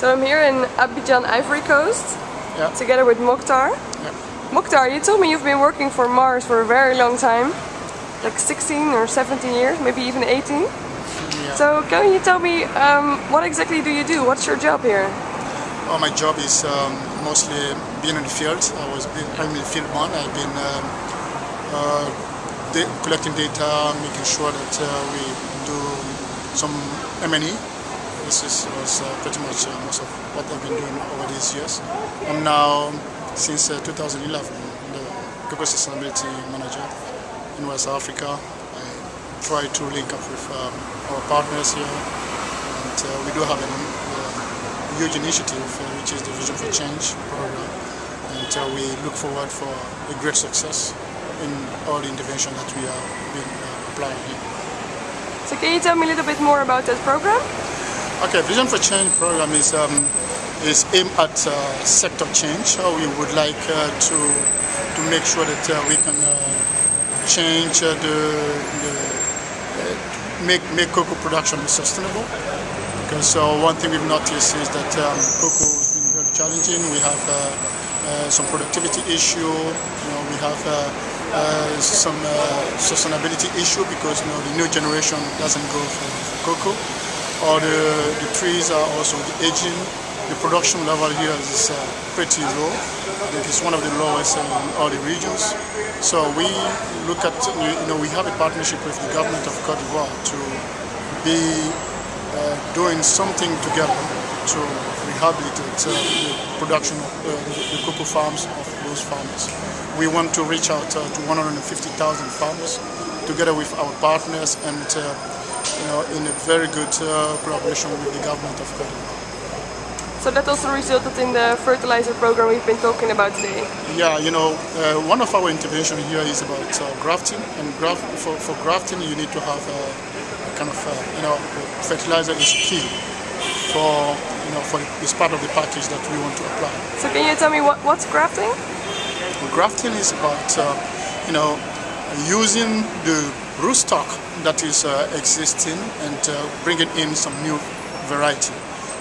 So I'm here in Abidjan, Ivory Coast, Yeah. together with Mokhtar. Yeah. Mokhtar, you told me you've been working for Mars for a very long time, like 16 or 17 years, maybe even 18. Yeah. So can you tell me um, what exactly do you do? What's your job here? Well, my job is um, mostly being in the field. I was been, I'm in field one. I've been um, uh, collecting data, making sure that uh, we do some M&E. This is, was uh, pretty much uh, most of what I've been doing over these years. I'm now, since uh, 2011, the Cocoa Sustainability Manager in West Africa. I try to link up with um, our partners here, and we do have a huge initiative, which is the Vision for Change program, and we look forward for a great success in all the intervention that we are being uh, applying here. So can you tell me a little bit more about that program? Okay, Vision for Change program is um, is aimed at uh, sector change. So we would like uh, to to make sure that uh, we can uh, change uh, the, the uh, make make cocoa production sustainable. Because uh, one thing we've noticed is that um, cocoa has been very challenging. We have some productivity issue. You know, we have some sustainability issue because you know the new generation doesn't go for cocoa or the, the trees are also aging. The production level here is uh, pretty low. I think it's one of the lowest in all the regions. So we look at, you know, we have a partnership with the government of Cote d'Ivoire to be uh, doing something together to rehabilitate uh, the production of uh, the, the cocoa farms of those farmers. We want to reach out uh, to 150,000 farmers together with our partners and uh, you know, in a very good uh, collaboration with the government of d'Ivoire. So that also resulted in the fertilizer program we've been talking about today. Yeah, you know, uh, one of our intervention here is about uh, grafting, and graft, for, for grafting you need to have a, a kind of, uh, you know, fertilizer is key for, you know, for it's part of the package that we want to apply. So can you tell me what, what's grafting? Grafting is about, uh, you know, using the rootstock that is uh, existing and uh, bringing in some new variety.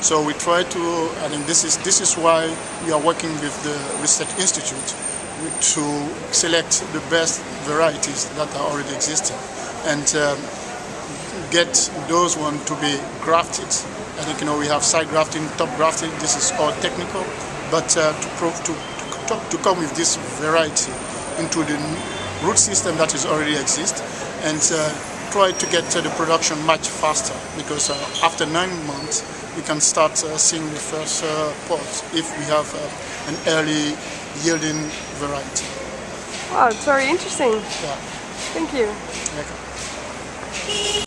So we try to, I mean, this is this is why we are working with the Research Institute to select the best varieties that are already existing and um, get those ones to be grafted. I think you know we have side grafting, top grafting. This is all technical, but uh, to, prove, to to to come with this variety into the root system that is already exist and uh, try to get uh, the production much faster because uh, after nine months we can start uh, seeing the first uh, pods if we have uh, an early yielding variety. Wow, it's very interesting. Yeah. Thank you. Okay.